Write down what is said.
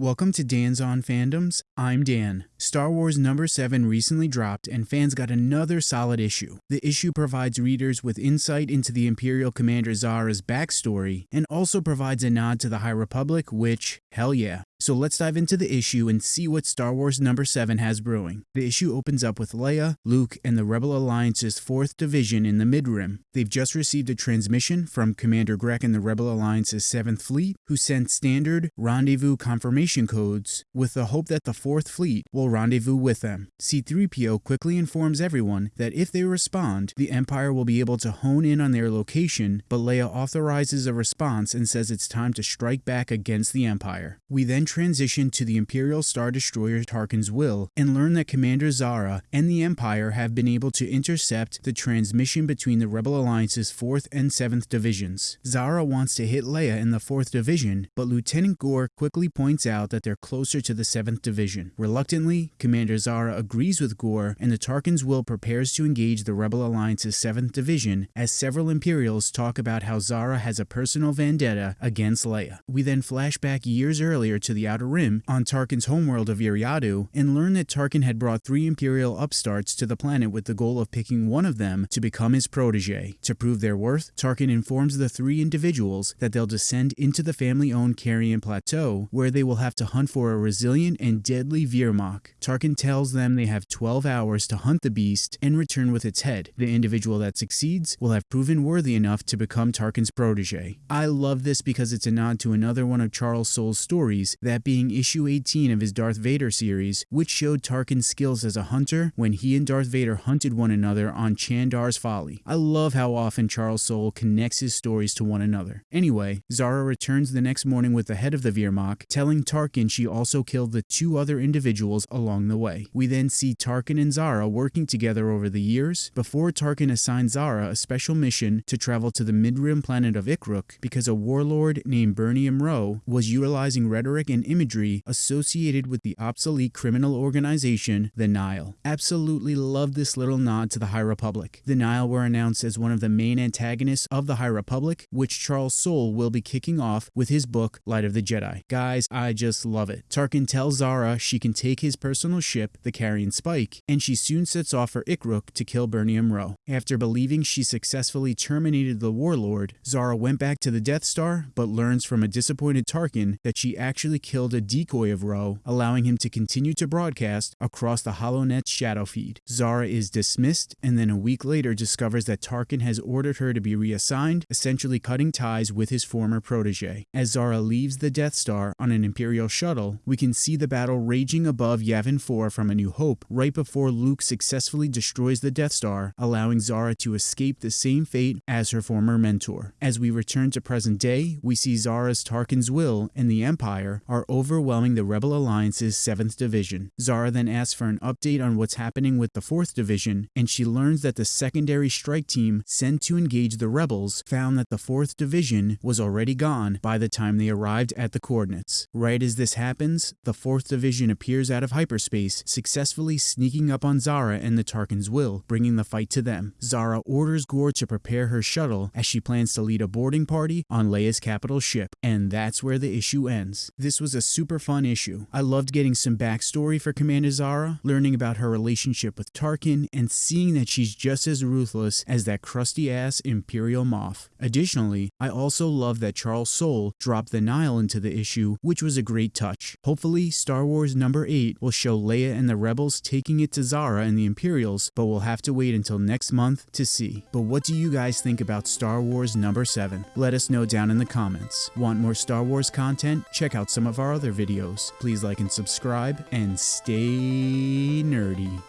Welcome to Dan's On Fandoms. I'm Dan. Star Wars number 7 recently dropped and fans got another solid issue. The issue provides readers with insight into the Imperial Commander Zahra's backstory and also provides a nod to the High Republic, which, hell yeah. So let's dive into the issue and see what Star Wars number 7 has brewing. The issue opens up with Leia, Luke, and the Rebel Alliance's 4th Division in the Mid-Rim. They've just received a transmission from Commander Grek and the Rebel Alliance's 7th Fleet, who sent standard rendezvous confirmation codes with the hope that the 4th Fleet will rendezvous with them. C-3PO quickly informs everyone that if they respond, the Empire will be able to hone in on their location, but Leia authorizes a response and says it's time to strike back against the Empire. We then transition to the Imperial Star Destroyer Tarkin's Will and learn that Commander Zahra and the Empire have been able to intercept the transmission between the Rebel Alliance's 4th and 7th Divisions. Zahra wants to hit Leia in the 4th Division, but Lieutenant Gore quickly points out that they're closer to the 7th Division. Reluctantly, Commander Zahra agrees with Gore and the Tarkin's Will prepares to engage the Rebel Alliance's 7th Division as several Imperials talk about how Zahra has a personal vendetta against Leia. We then flash back years earlier to the Outer Rim on Tarkin's homeworld of Eriadu and learn that Tarkin had brought three Imperial upstarts to the planet with the goal of picking one of them to become his protege. To prove their worth, Tarkin informs the three individuals that they'll descend into the family-owned Carrion Plateau, where they will have to hunt for a resilient and deadly Veermok. Tarkin tells them they have 12 hours to hunt the beast and return with its head. The individual that succeeds will have proven worthy enough to become Tarkin's protege. I love this because it's a nod to another one of Charles Soule's stories that being issue 18 of his Darth Vader series, which showed Tarkin's skills as a hunter when he and Darth Vader hunted one another on Chandar's Folly. I love how often Charles Soule connects his stories to one another. Anyway, Zahra returns the next morning with the head of the Veermok, telling Tarkin she also killed the two other individuals along the way. We then see Tarkin and Zahra working together over the years before Tarkin assigns Zahra a special mission to travel to the mid-rim planet of Ikruk because a warlord named Bernium Rowe was utilizing rhetoric and and imagery associated with the obsolete criminal organization, the Nihil. Absolutely love this little nod to the High Republic. The Nihil were announced as one of the main antagonists of the High Republic, which Charles Soule will be kicking off with his book, Light of the Jedi. Guys, I just love it. Tarkin tells Zahra she can take his personal ship, the Carrion Spike, and she soon sets off for Ikruk to kill Bernium Rowe. After believing she successfully terminated the warlord, Zahra went back to the Death Star, but learns from a disappointed Tarkin that she actually killed a decoy of Rowe, allowing him to continue to broadcast across the HoloNet's shadow feed. Zahra is dismissed and then a week later discovers that Tarkin has ordered her to be reassigned, essentially cutting ties with his former protege. As Zahra leaves the Death Star on an Imperial shuttle, we can see the battle raging above Yavin 4 from A New Hope right before Luke successfully destroys the Death Star, allowing Zahra to escape the same fate as her former mentor. As we return to present day, we see Zahra's Tarkin's will and the Empire are overwhelming the Rebel Alliance's 7th Division. Zahra then asks for an update on what's happening with the 4th Division, and she learns that the secondary strike team sent to engage the Rebels found that the 4th Division was already gone by the time they arrived at the coordinates. Right as this happens, the 4th Division appears out of hyperspace, successfully sneaking up on Zahra and the Tarkin's will, bringing the fight to them. Zahra orders Gore to prepare her shuttle as she plans to lead a boarding party on Leia's capital ship, and that's where the issue ends. This was a super fun issue. I loved getting some backstory for Commander Zahra, learning about her relationship with Tarkin, and seeing that she's just as ruthless as that crusty ass Imperial Moff. Additionally, I also love that Charles Soule dropped the Nihil into the issue, which was a great touch. Hopefully, Star Wars number 8 will show Leia and the Rebels taking it to Zahra and the Imperials, but we'll have to wait until next month to see. But what do you guys think about Star Wars number 7? Let us know down in the comments. Want more Star Wars content? Check out some our other videos. Please like and subscribe and stay nerdy.